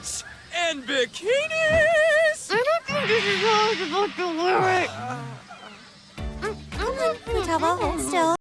Tights and bikinis! I don't think this is all about the lyrics. 잡아, still.